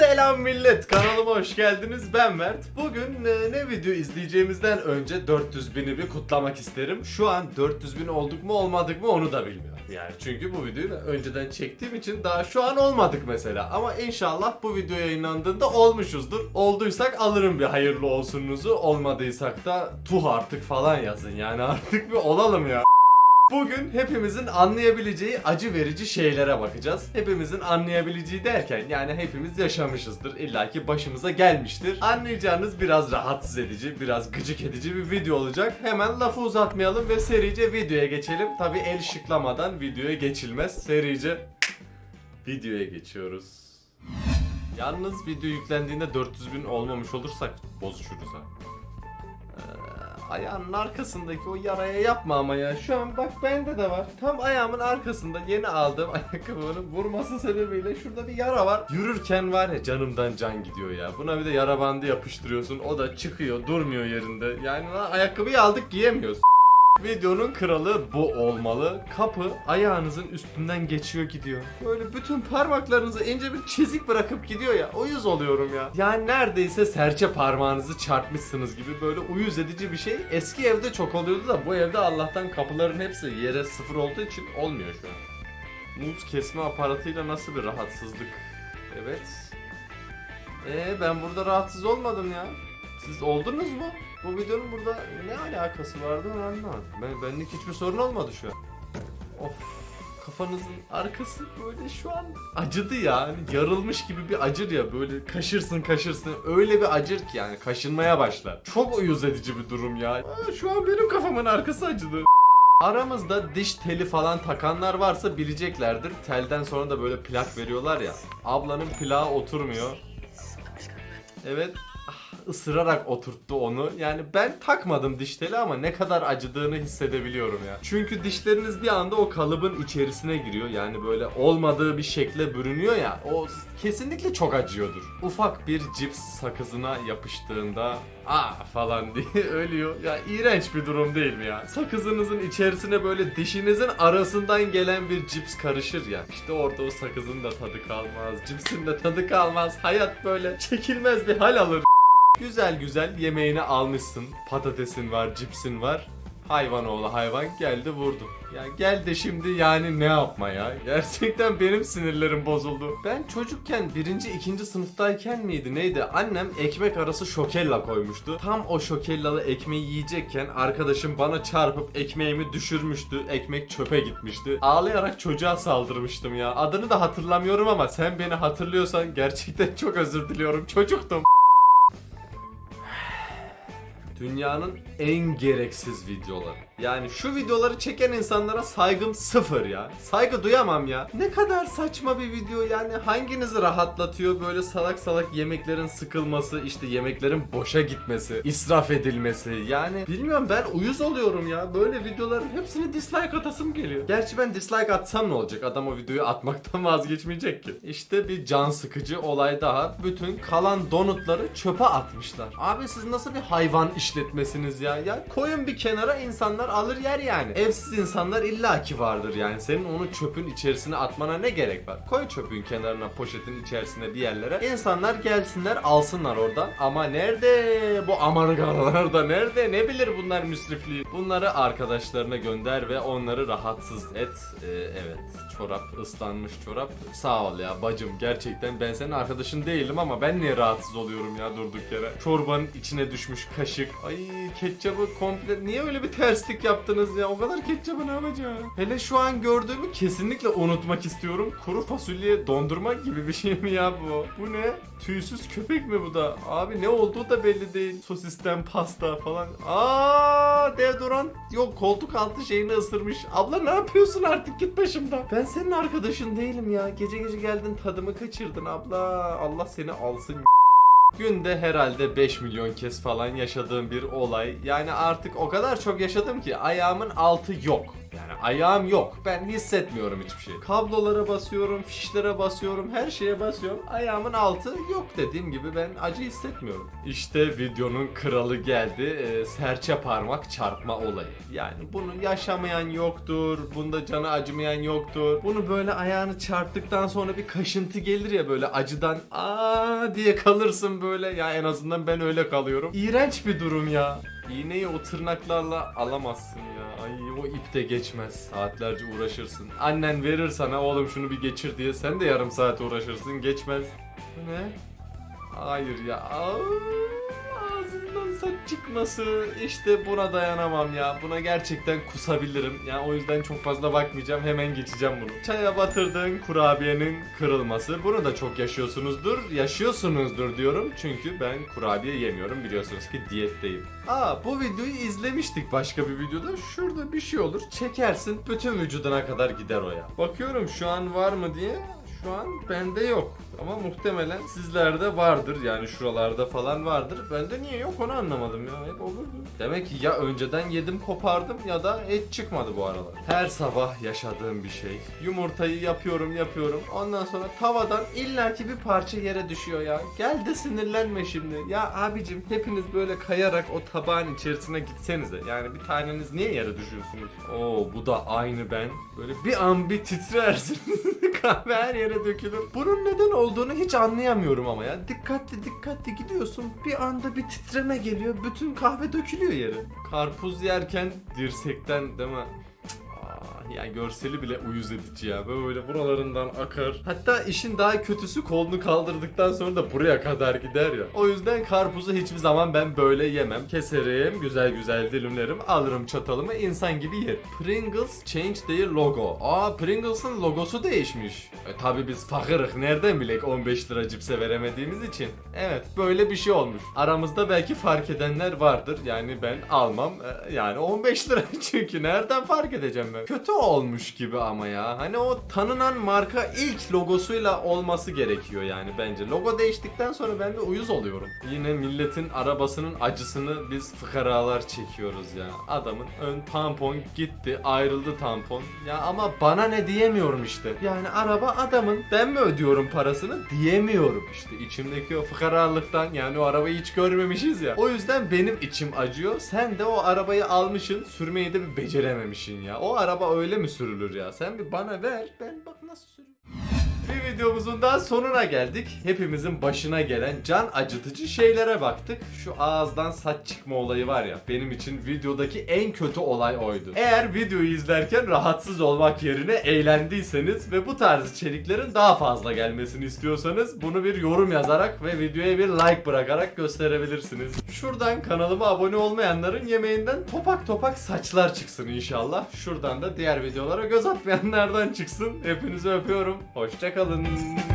Selam millet kanalıma hoş geldiniz. Ben Mert. Bugün e, ne video izleyeceğimizden önce 400 bini bir kutlamak isterim. Şu an 400 bin olduk mu olmadık mı onu da bilmiyorum. Yani çünkü bu videoyu da önceden çektiğim için daha şu an olmadık mesela. Ama inşallah bu video yayınlandığında olmuşuzdur. Olduysak alırım bir hayırlı olsunuzu. Olmadıysak da tuh artık falan yazın. Yani artık bir olalım ya Bugün hepimizin anlayabileceği acı verici şeylere bakacağız. Hepimizin anlayabileceği derken yani hepimiz yaşamışızdır. İlla ki başımıza gelmiştir. Anlayacağınız biraz rahatsız edici, biraz gıcık edici bir video olacak. Hemen lafı uzatmayalım ve serice videoya geçelim. Tabi el şıklamadan videoya geçilmez. Serice videoya geçiyoruz. Yalnız video yüklendiğinde 400 bin olmamış olursak bozuşuruz ha. Ayağının arkasındaki o yaraya yapma ama ya. Şu an bak bende de var. Tam ayağımın arkasında yeni aldığım ayakkabının vurması sebebiyle şurada bir yara var. Yürürken var ya canımdan can gidiyor ya. Buna bir de yara bandı yapıştırıyorsun. O da çıkıyor durmuyor yerinde. Yani ayakkabıyı aldık giyemiyoruz. Videonun kralı bu olmalı. Kapı ayağınızın üstünden geçiyor gidiyor. Böyle bütün parmaklarınızı ince bir çizik bırakıp gidiyor ya. Uyuz oluyorum ya. Yani neredeyse serçe parmağınızı çarpmışsınız gibi böyle uyuz edici bir şey. Eski evde çok oluyordu da bu evde Allah'tan kapıların hepsi yere sıfır olduğu için olmuyor şu an. Muz kesme aparatıyla nasıl bir rahatsızlık. Evet. Ee ben burada rahatsız olmadım ya. Siz oldunuz mu? Bu videonun burada ne alakası vardı onu anlamadım. Ben, benlik hiçbir sorun olmadı şu an. Of kafanızın arkası böyle şu an acıdı ya. Hani yarılmış gibi bir acır ya böyle kaşırsın kaşırsın öyle bir acır ki yani kaşınmaya başlar. Çok uyuz edici bir durum ya. Aa, şu an benim kafamın arkası acıdı. Aramızda diş teli falan takanlar varsa bileceklerdir. Telden sonra da böyle plak veriyorlar ya. Ablanın plağı oturmuyor. Evet ısırarak oturttu onu. Yani ben takmadım diş teli ama ne kadar acıdığını hissedebiliyorum ya. Çünkü dişleriniz bir anda o kalıbın içerisine giriyor. Yani böyle olmadığı bir şekle bürünüyor ya. O kesinlikle çok acıyordur. Ufak bir cips sakızına yapıştığında aa falan diye ölüyor. Ya iğrenç bir durum değil mi ya? Sakızınızın içerisine böyle dişinizin arasından gelen bir cips karışır ya. İşte orada o sakızın da tadı kalmaz. Cipsin de tadı kalmaz. Hayat böyle çekilmez bir hal alır. Güzel güzel yemeğini almışsın. Patatesin var, cipsin var. Hayvan oğlu hayvan geldi vurdu. Ya gel de şimdi yani ne yapma ya. Gerçekten benim sinirlerim bozuldu. Ben çocukken birinci, ikinci sınıftayken miydi neydi? Annem ekmek arası şokella koymuştu. Tam o şokellalı ekmeği yiyecekken arkadaşım bana çarpıp ekmeğimi düşürmüştü. Ekmek çöpe gitmişti. Ağlayarak çocuğa saldırmıştım ya. Adını da hatırlamıyorum ama sen beni hatırlıyorsan gerçekten çok özür diliyorum. Çocuktum. Dünyanın en gereksiz videoları. Yani şu videoları çeken insanlara saygım sıfır ya. Saygı duyamam ya. Ne kadar saçma bir video yani. Hanginizi rahatlatıyor böyle salak salak yemeklerin sıkılması, işte yemeklerin boşa gitmesi, israf edilmesi. Yani bilmiyorum ben uyuz oluyorum ya. Böyle videoların hepsini dislike atasım geliyor. Gerçi ben dislike atsam ne olacak? Adam o videoyu atmaktan vazgeçmeyecek ki. İşte bir can sıkıcı olay daha. Bütün kalan donutları çöpe atmışlar. Abi siz nasıl bir hayvan işletmesiniz ya? Ya koyun bir kenara insanlar alır yer yani. Evsiz insanlar illaki vardır yani. Senin onu çöpün içerisine atmana ne gerek var? Koy çöpün kenarına, poşetin içerisine bir yerlere. İnsanlar gelsinler alsınlar oradan. Ama nerede bu amargalar da nerede? Ne bilir bunlar müsrifliği? Bunları arkadaşlarına gönder ve onları rahatsız et. Ee, evet çorap ıslanmış çorap. Sağ ol ya bacım gerçekten ben senin arkadaşın değilim ama ben niye rahatsız oluyorum ya durduk yere. Çorbanın içine düşmüş kaşık. Ay ketçabı komple niye öyle bir terslik yaptınız ya? O kadar ketçabı ne yapacağım? Hele şu an gördüğümü kesinlikle unutmak istiyorum. Kuru fasulye dondurma gibi bir şey mi ya bu? Bu ne? Tüysüz köpek mi bu da? Abi ne olduğu da belli değil. Sosisten pasta falan. Aa deodorant yok koltuk altı şeyini ısırmış. Abla ne yapıyorsun artık git başımdan. Ben senin arkadaşın değilim ya. Gece gece geldin tadımı kaçırdın abla. Allah seni alsın. Günde herhalde 5 milyon kez falan yaşadığım bir olay. Yani artık o kadar çok yaşadım ki ayağımın altı yok. Yani ayağım yok. Ben hissetmiyorum hiçbir şey. Kablolara basıyorum, fişlere basıyorum, her şeye basıyorum. Ayağımın altı yok dediğim gibi ben acı hissetmiyorum. İşte videonun kralı geldi. Ee, serçe parmak çarpma olayı. Yani bunu yaşamayan yoktur. Bunda canı acımayan yoktur. Bunu böyle ayağını çarptıktan sonra bir kaşıntı gelir ya böyle acıdan aa diye kalırsın böyle. Ya en azından ben öyle kalıyorum. İğrenç bir durum ya. İğneyi o tırnaklarla alamazsın ya. Ay o ip de geçmez. Saatlerce uğraşırsın. Annen verir sana oğlum şunu bir geçir diye. Sen de yarım saat uğraşırsın. Geçmez. Bu ne? Hayır ya. Aa, saç çıkması. İşte buna dayanamam ya. Buna gerçekten kusabilirim. Yani o yüzden çok fazla bakmayacağım. Hemen geçeceğim bunu. Çaya batırdığın kurabiyenin kırılması. Bunu da çok yaşıyorsunuzdur. Yaşıyorsunuzdur diyorum. Çünkü ben kurabiye yemiyorum. Biliyorsunuz ki diyetteyim. Aa bu videoyu izlemiştik başka bir videoda. Şurada bir şey olur. Çekersin. Bütün vücuduna kadar gider o ya. Bakıyorum şu an var mı diye. Şu an bende yok. Ama muhtemelen sizlerde vardır. Yani şuralarda falan vardır. Bende niye yok onu anlamadım ya. Hep olurdu. Demek ki ya önceden yedim kopardım ya da et çıkmadı bu aralar. Her sabah yaşadığım bir şey. Yumurtayı yapıyorum yapıyorum. Ondan sonra tavadan illaki bir parça yere düşüyor ya. Gel de sinirlenme şimdi. Ya abicim hepiniz böyle kayarak o tabağın içerisine gitsenize. Yani bir taneniz niye yere düşüyorsunuz? Oo bu da aynı ben. Böyle bir an bir titrersin. Kahve her yere dökülür. Bunun neden olduğunu hiç anlayamıyorum ama ya. Dikkatli dikkatli gidiyorsun. Bir anda bir titreme geliyor. Bütün kahve dökülüyor yere. Karpuz yerken dirsekten değil mi? Yani görseli bile uyuz edici ya. Böyle buralarından akar. Hatta işin daha kötüsü kolunu kaldırdıktan sonra da buraya kadar gider ya. O yüzden karpuzu hiçbir zaman ben böyle yemem. Keserim, güzel güzel dilimlerim, alırım çatalımı insan gibi yerim. Pringles change their logo. Aa Pringles'ın logosu değişmiş. E tabi biz fakırık nereden bilek 15 lira cipse veremediğimiz için. Evet böyle bir şey olmuş. Aramızda belki fark edenler vardır. Yani ben almam. E, Yani 15 lira çünkü nereden fark edeceğim ben? Kötü olmuş gibi ama ya. Hani o tanınan marka ilk logosuyla olması gerekiyor yani bence. Logo değiştikten sonra ben de uyuz oluyorum. Yine milletin arabasının acısını biz fıkaralar çekiyoruz ya. Adamın ön tampon gitti, ayrıldı tampon. Ya ama bana ne diyemiyorum işte. Yani araba adamın ben mi ödüyorum parasını diyemiyorum işte. İçimdeki o fıkaralıktan yani o arabayı hiç görmemişiz ya. O yüzden benim içim acıyor. Sen de o arabayı almışsın, sürmeyi de bir becerememişsin ya. O araba öyle mi sürülür ya? Sen bir bana ver, ben bak videomuzun daha sonuna geldik. Hepimizin başına gelen can acıtıcı şeylere baktık. Şu ağızdan saç çıkma olayı var ya benim için videodaki en kötü olay oydu. Eğer videoyu izlerken rahatsız olmak yerine eğlendiyseniz ve bu tarz içeriklerin daha fazla gelmesini istiyorsanız bunu bir yorum yazarak ve videoya bir like bırakarak gösterebilirsiniz. Şuradan kanalıma abone olmayanların yemeğinden topak topak saçlar çıksın inşallah. Şuradan da diğer videolara göz atmayanlardan çıksın. Hepinizi öpüyorum. Hoşçakalın. you.